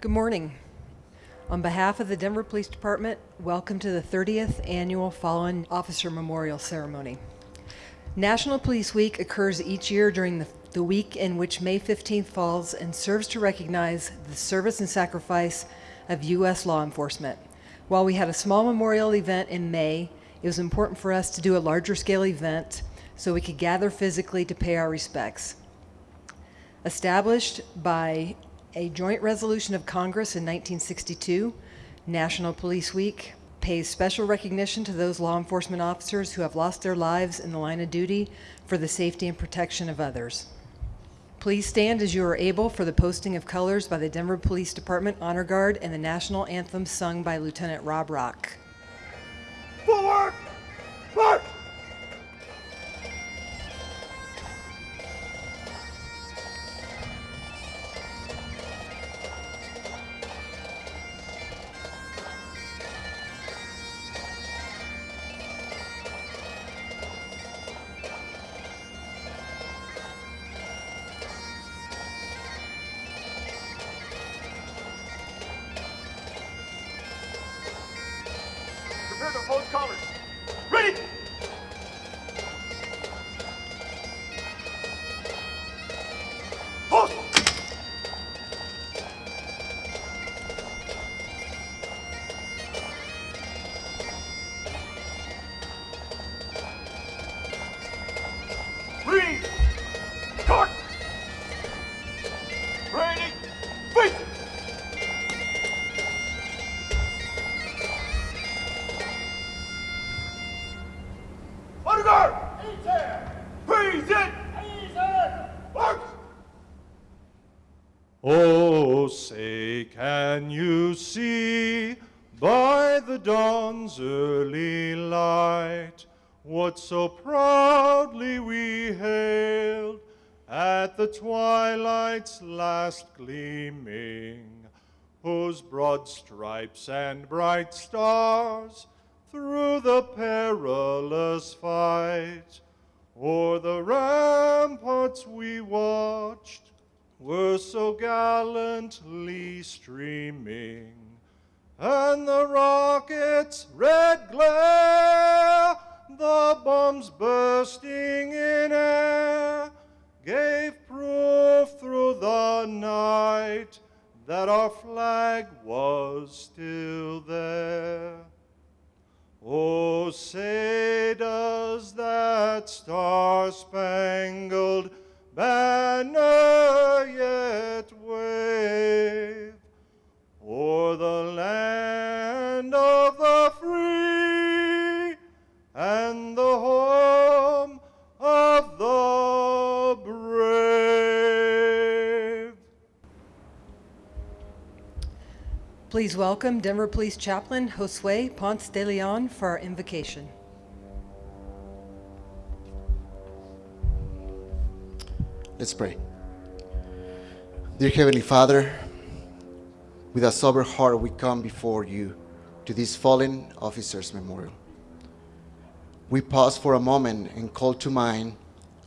Good morning. On behalf of the Denver Police Department, welcome to the 30th Annual Fallen Officer Memorial Ceremony. National Police Week occurs each year during the, the week in which May 15th falls and serves to recognize the service and sacrifice of U.S. law enforcement. While we had a small memorial event in May, it was important for us to do a larger scale event so we could gather physically to pay our respects. Established by a joint resolution of Congress in 1962, National Police Week pays special recognition to those law enforcement officers who have lost their lives in the line of duty for the safety and protection of others. Please stand as you are able for the posting of colors by the Denver Police Department Honor Guard and the national anthem sung by Lieutenant Rob Rock. Light what so proudly we hailed at the twilight's last gleaming, whose broad stripes and bright stars through the perilous fight o'er the ramparts we watched were so gallantly streaming, and the rocket's red glare, the bombs bursting in air, gave proof through the night that our flag was still there. Oh, say does that star-spangled Please welcome Denver Police Chaplain Josue Ponce de Leon for our invocation. Let's pray. Dear Heavenly Father, with a sober heart we come before you to this fallen officer's memorial. We pause for a moment and call to mind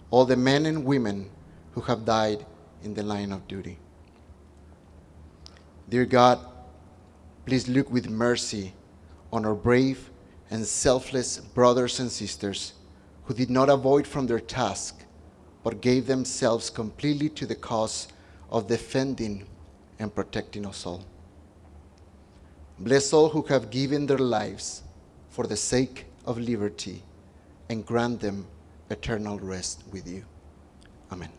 all the men and women who have died in the line of duty. Dear God, please look with mercy on our brave and selfless brothers and sisters who did not avoid from their task but gave themselves completely to the cause of defending and protecting us all. Bless all who have given their lives for the sake of liberty and grant them eternal rest with you. Amen.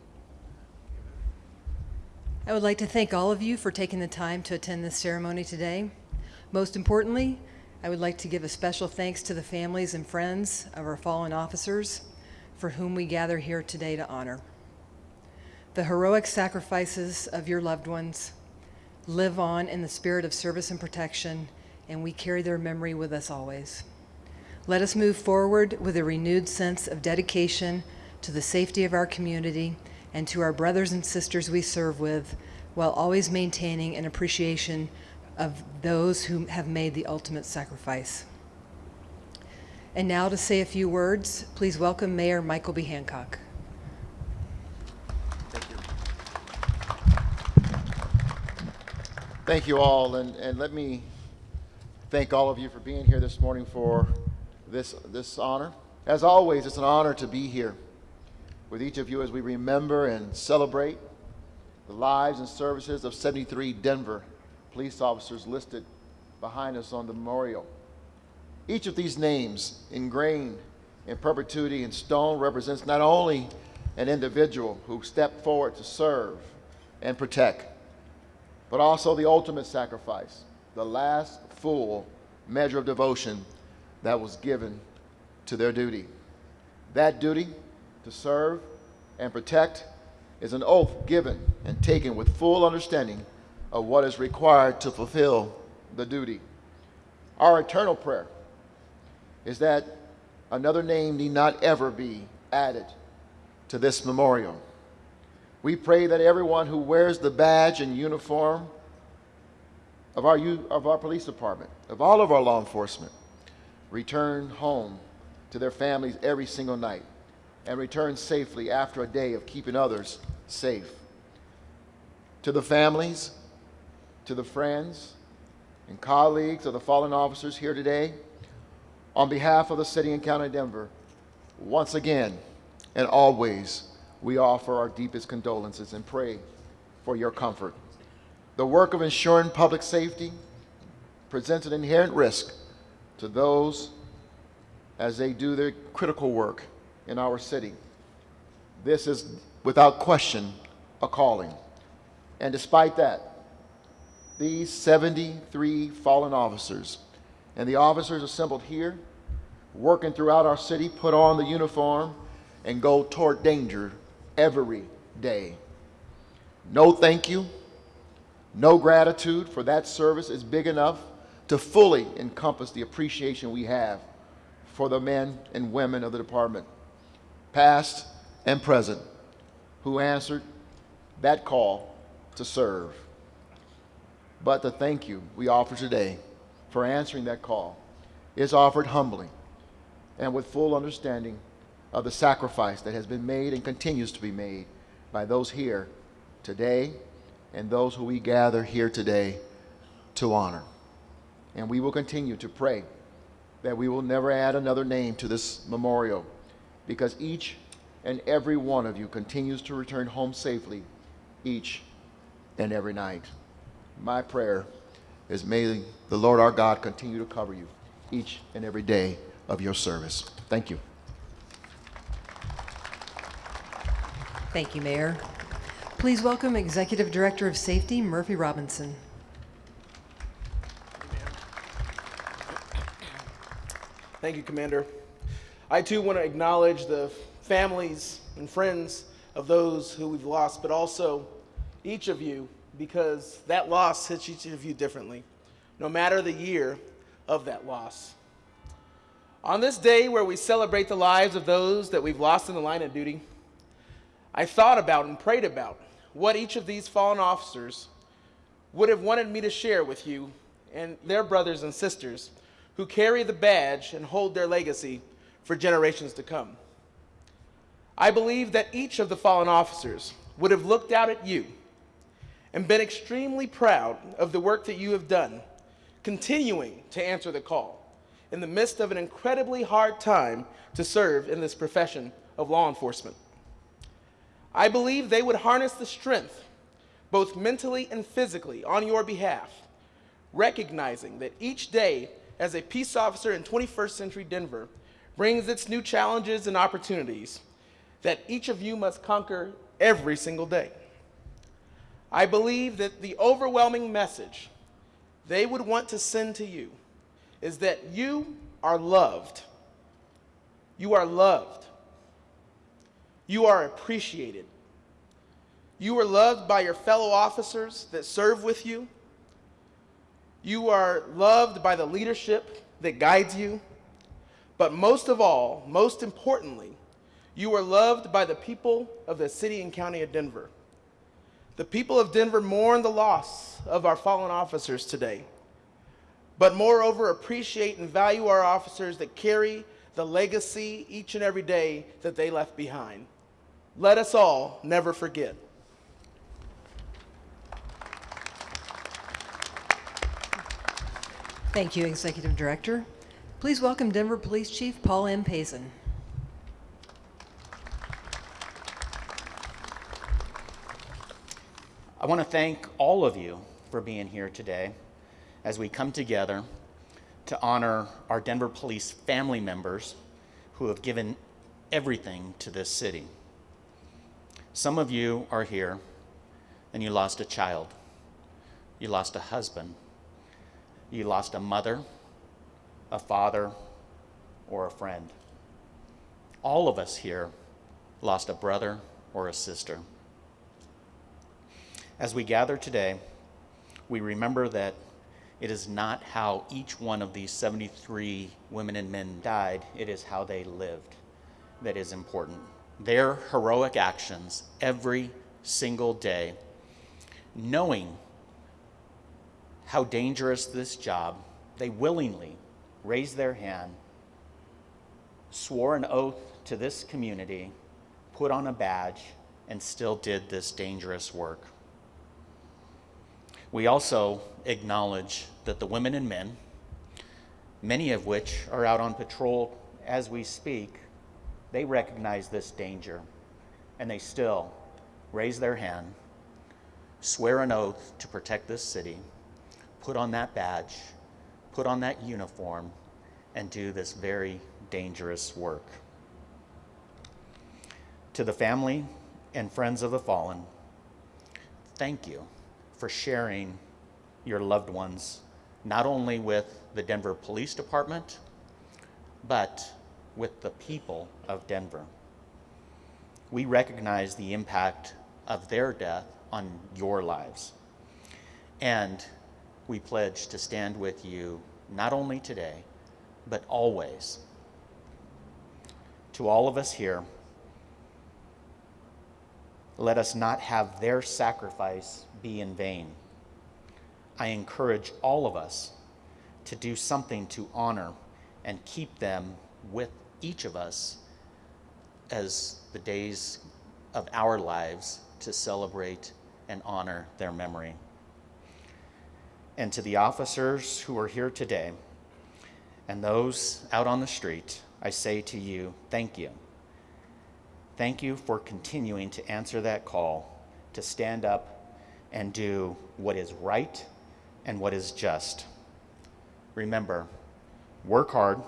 I would like to thank all of you for taking the time to attend this ceremony today. Most importantly, I would like to give a special thanks to the families and friends of our fallen officers for whom we gather here today to honor. The heroic sacrifices of your loved ones live on in the spirit of service and protection, and we carry their memory with us always. Let us move forward with a renewed sense of dedication to the safety of our community and to our brothers and sisters we serve with, while always maintaining an appreciation of those who have made the ultimate sacrifice. And now to say a few words, please welcome Mayor Michael B. Hancock. Thank you Thank you all, and, and let me thank all of you for being here this morning for this, this honor. As always, it's an honor to be here with each of you as we remember and celebrate the lives and services of 73 Denver police officers listed behind us on the memorial. Each of these names, ingrained in perpetuity in stone, represents not only an individual who stepped forward to serve and protect, but also the ultimate sacrifice, the last full measure of devotion that was given to their duty. That duty to serve and protect is an oath given and taken with full understanding of what is required to fulfill the duty. Our eternal prayer is that another name need not ever be added to this memorial. We pray that everyone who wears the badge and uniform of our, of our police department, of all of our law enforcement, return home to their families every single night and return safely after a day of keeping others safe. To the families, to the friends and colleagues of the fallen officers here today, on behalf of the city and county of Denver, once again and always, we offer our deepest condolences and pray for your comfort. The work of ensuring public safety presents an inherent risk to those as they do their critical work in our city. This is, without question, a calling. And despite that, these 73 fallen officers and the officers assembled here, working throughout our city, put on the uniform and go toward danger every day. No thank you, no gratitude for that service is big enough to fully encompass the appreciation we have for the men and women of the department, past and present, who answered that call to serve. But the thank you we offer today for answering that call is offered humbly and with full understanding of the sacrifice that has been made and continues to be made by those here today and those who we gather here today to honor. And we will continue to pray that we will never add another name to this memorial because each and every one of you continues to return home safely each and every night. My prayer is may the Lord our God continue to cover you each and every day of your service. Thank you. Thank you, Mayor. Please welcome Executive Director of Safety, Murphy Robinson. Thank you, Commander. I too want to acknowledge the families and friends of those who we've lost, but also each of you, because that loss hits each of you differently, no matter the year of that loss. On this day where we celebrate the lives of those that we've lost in the line of duty, I thought about and prayed about what each of these fallen officers would have wanted me to share with you and their brothers and sisters who carry the badge and hold their legacy for generations to come. I believe that each of the fallen officers would have looked out at you and been extremely proud of the work that you have done, continuing to answer the call in the midst of an incredibly hard time to serve in this profession of law enforcement. I believe they would harness the strength, both mentally and physically, on your behalf, recognizing that each day as a peace officer in 21st century Denver brings its new challenges and opportunities that each of you must conquer every single day. I believe that the overwhelming message they would want to send to you is that you are loved. You are loved. You are appreciated. You are loved by your fellow officers that serve with you. You are loved by the leadership that guides you. But most of all, most importantly, you are loved by the people of the city and county of Denver. The people of Denver mourn the loss of our fallen officers today, but moreover appreciate and value our officers that carry the legacy each and every day that they left behind. Let us all never forget. Thank you, Executive Director. Please welcome Denver Police Chief Paul M. Pazen. I want to thank all of you for being here today as we come together to honor our Denver police family members who have given everything to this city. Some of you are here and you lost a child, you lost a husband, you lost a mother, a father, or a friend. All of us here lost a brother or a sister. As we gather today, we remember that it is not how each one of these 73 women and men died, it is how they lived that is important. Their heroic actions every single day, knowing how dangerous this job, they willingly raised their hand, swore an oath to this community, put on a badge, and still did this dangerous work. We also acknowledge that the women and men, many of which are out on patrol as we speak, they recognize this danger and they still raise their hand, swear an oath to protect this city, put on that badge, put on that uniform, and do this very dangerous work. To the family and friends of the fallen, thank you for sharing your loved ones, not only with the Denver Police Department, but with the people of Denver. We recognize the impact of their death on your lives. And we pledge to stand with you not only today, but always. To all of us here, let us not have their sacrifice be in vain. I encourage all of us to do something to honor and keep them with each of us as the days of our lives to celebrate and honor their memory. And to the officers who are here today and those out on the street, I say to you, thank you. Thank you for continuing to answer that call to stand up and do what is right and what is just. Remember, work hard,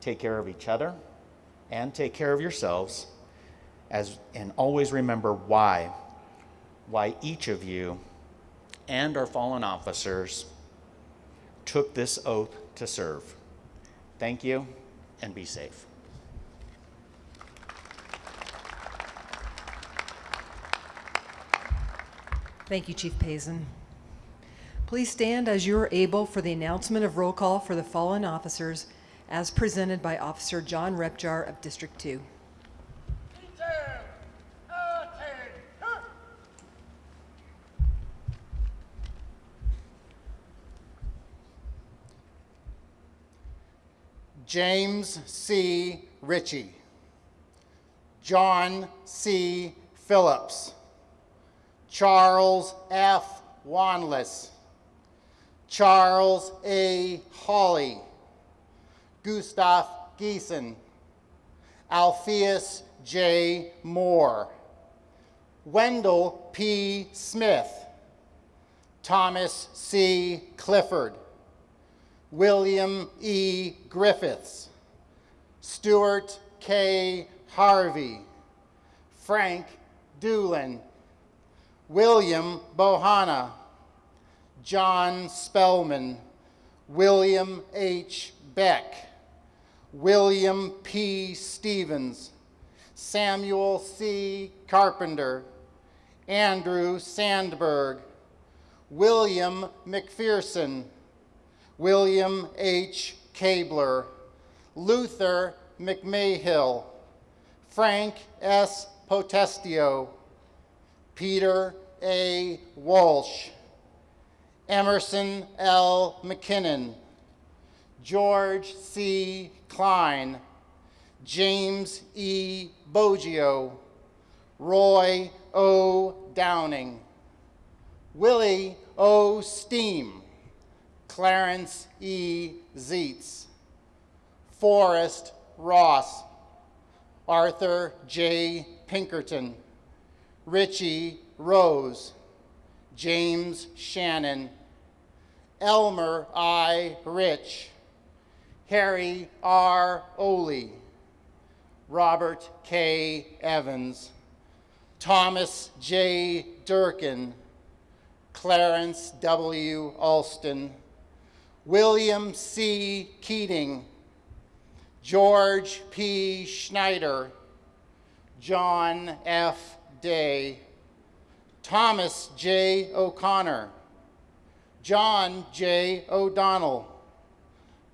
take care of each other, and take care of yourselves, as, and always remember why, why each of you and our fallen officers took this oath to serve. Thank you, and be safe. Thank you, Chief Pazen. Please stand as you are able for the announcement of roll call for the fallen officers as presented by Officer John Repjar of District 2. James C. Ritchie, John C. Phillips, Charles F. Wanless, Charles A. Hawley, Gustav Giesen, Alpheus J. Moore, Wendell P. Smith, Thomas C. Clifford, William E. Griffiths, Stuart K. Harvey, Frank Doolin, William Bohanna, John Spellman, William H. Beck, William P. Stevens, Samuel C. Carpenter, Andrew Sandberg, William McPherson, William H. Cabler, Luther McMahill, Frank S. Potestio, Peter A. Walsh, Emerson L. McKinnon, George C. Klein, James E. Boggio, Roy O. Downing, Willie O. Steam, Clarence E. Zeitz, Forrest Ross, Arthur J. Pinkerton, Richie Rose, James Shannon, Elmer I. Rich, Harry R. Oley, Robert K. Evans, Thomas J. Durkin, Clarence W. Alston, William C. Keating, George P. Schneider, John F. Day, Thomas J. O'Connor, John J. O'Donnell,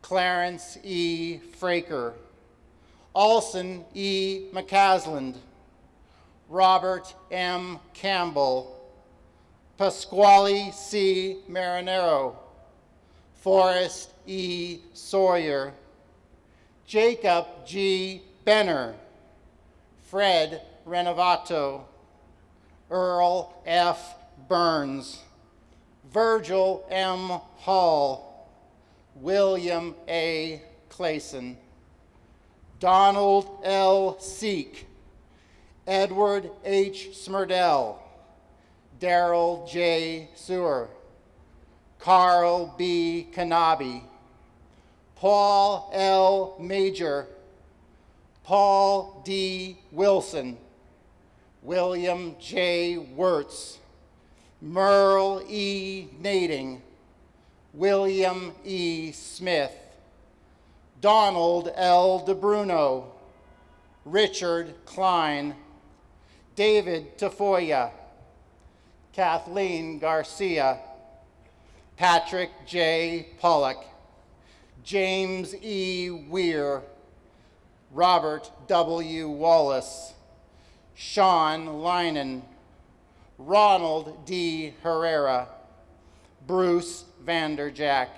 Clarence E. Fraker, Alson E. McCasland, Robert M. Campbell, Pasquale C. Marinero, Forrest E. Sawyer, Jacob G. Benner, Fred Renovato, Earl F. Burns, Virgil M. Hall, William A. Clayson, Donald L. Seek, Edward H. Smerdell, Daryl J. Sewer, Carl B. Kanabi, Paul L. Major, Paul D. Wilson, William J. Wirtz, Merle E. Nading, William E. Smith, Donald L. DeBruno, Richard Klein, David Tafoya, Kathleen Garcia, Patrick J. Pollock, James E. Weir, Robert W. Wallace, Sean Linen, Ronald D. Herrera, Bruce VanderJagt,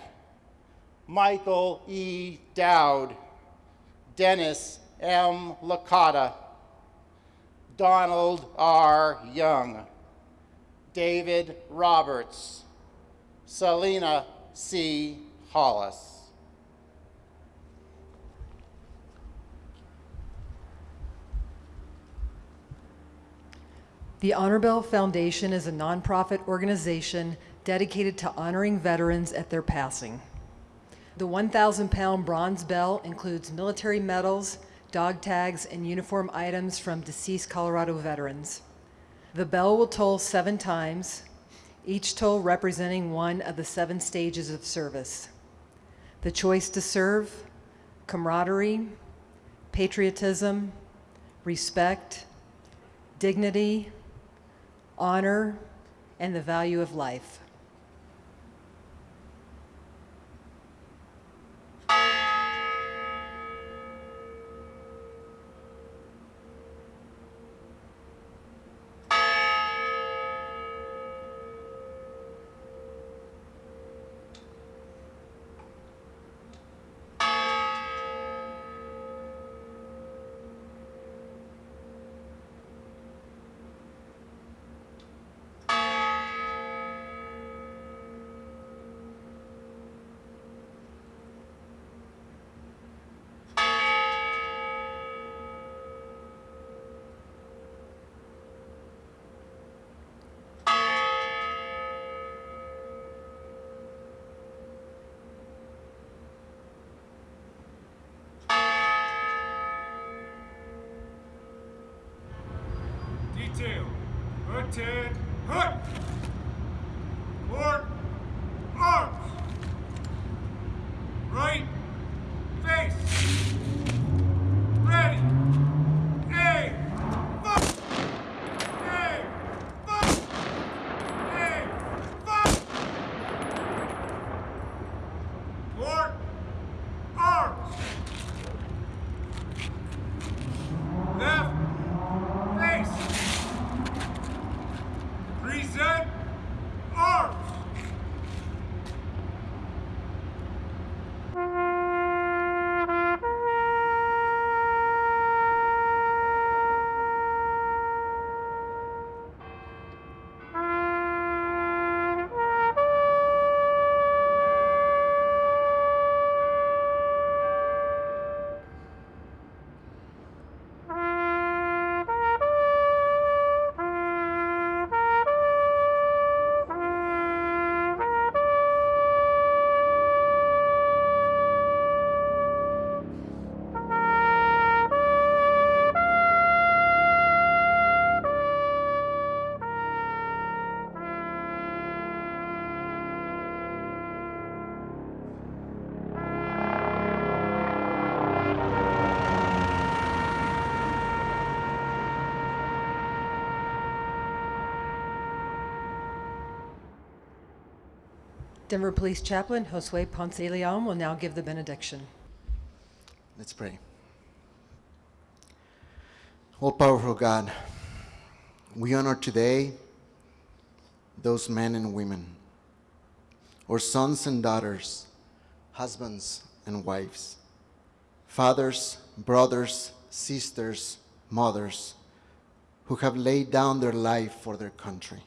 Michael E. Dowd, Dennis M. Licata, Donald R. Young, David Roberts, Celena C. Hollis. The Honor Bell Foundation is a nonprofit organization dedicated to honoring veterans at their passing. The 1,000 pound bronze bell includes military medals, dog tags, and uniform items from deceased Colorado veterans. The bell will toll seven times, each toll representing one of the seven stages of service. The choice to serve, camaraderie, patriotism, respect, dignity, honor, and the value of life. Attend. Hut. Denver Police Chaplain Josue Ponce Leon will now give the benediction. Let's pray. All powerful God, we honor today those men and women, our sons and daughters, husbands and wives, fathers, brothers, sisters, mothers, who have laid down their life for their country.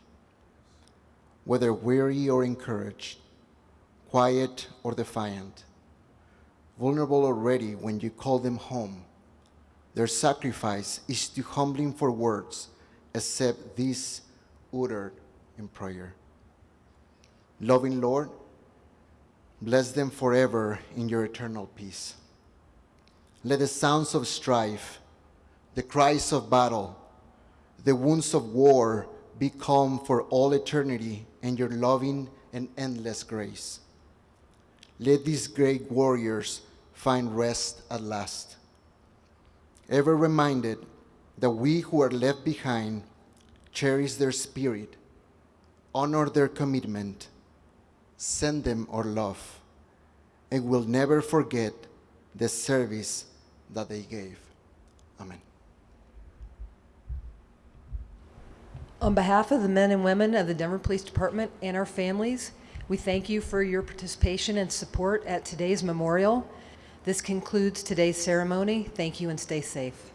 Whether weary or encouraged, quiet or defiant, vulnerable or ready when you call them home, their sacrifice is too humbling for words except this uttered in prayer. Loving Lord, bless them forever in your eternal peace. Let the sounds of strife, the cries of battle, the wounds of war be calm for all eternity in your loving and endless grace. Let these great warriors find rest at last. Ever reminded that we who are left behind cherish their spirit, honor their commitment, send them our love, and will never forget the service that they gave. Amen. On behalf of the men and women of the Denver Police Department and our families, we thank you for your participation and support at today's memorial. This concludes today's ceremony. Thank you and stay safe.